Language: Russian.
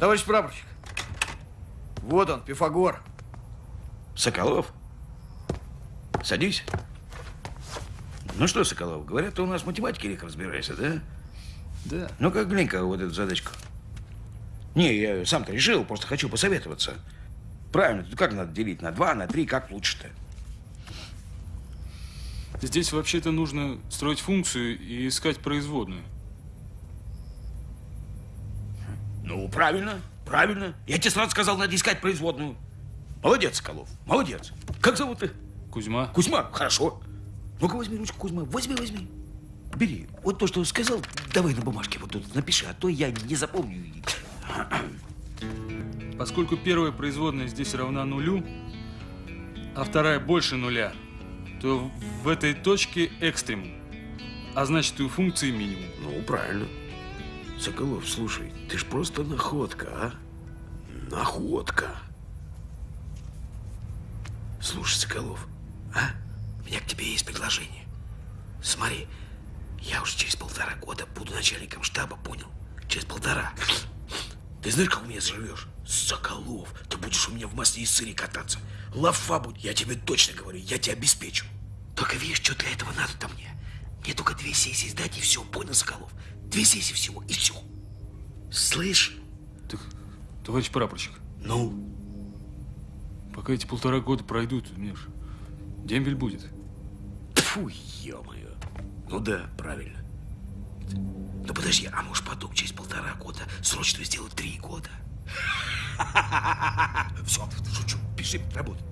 Товарищ прапорщик, вот он, Пифагор. Соколов? Садись. Ну что, Соколов, говорят, ты у нас в математике легко разбираешься, да? Да. Ну как глянь-ка вот эту задачку. Не, я сам-то решил, просто хочу посоветоваться. Правильно, тут как надо делить? На два, на три, как лучше-то? Здесь вообще-то нужно строить функцию и искать производную. Ну, правильно, правильно. Я тебе сразу сказал, надо искать производную. Молодец, Соколов, молодец. Как зовут ты? Кузьма. Кузьма, хорошо. Ну-ка возьми ручку, Кузьма, возьми, возьми. Бери. Вот то, что сказал, давай на бумажке вот тут напиши, а то я не запомню. Поскольку первая производная здесь равна нулю, а вторая больше нуля, то в этой точке экстремум, а значит и у функции минимум. Ну, правильно. Соколов, слушай, ты ж просто находка, а? Находка. Слушай, Соколов, а? У меня к тебе есть предложение. Смотри, я уже через полтора года буду начальником штаба, понял? Через полтора. Ты знаешь, как у меня заживешь? Соколов, ты будешь у меня в масле и сыре кататься. Лафа будет, я тебе точно говорю, я тебя обеспечу. Только видишь, что для этого надо-то мне? Мне только две сессии сдать и все, понял, Соколов? Две сессии всего, и все. Слышь? Так, товарищ прапорщик, Ну? пока эти полтора года пройдут, мне ж дембель будет. Фу, ё-моё. Ну да, правильно. Ну подожди, а может потом через полтора года срочно сделать три года? Все, шучу, пиши, работай.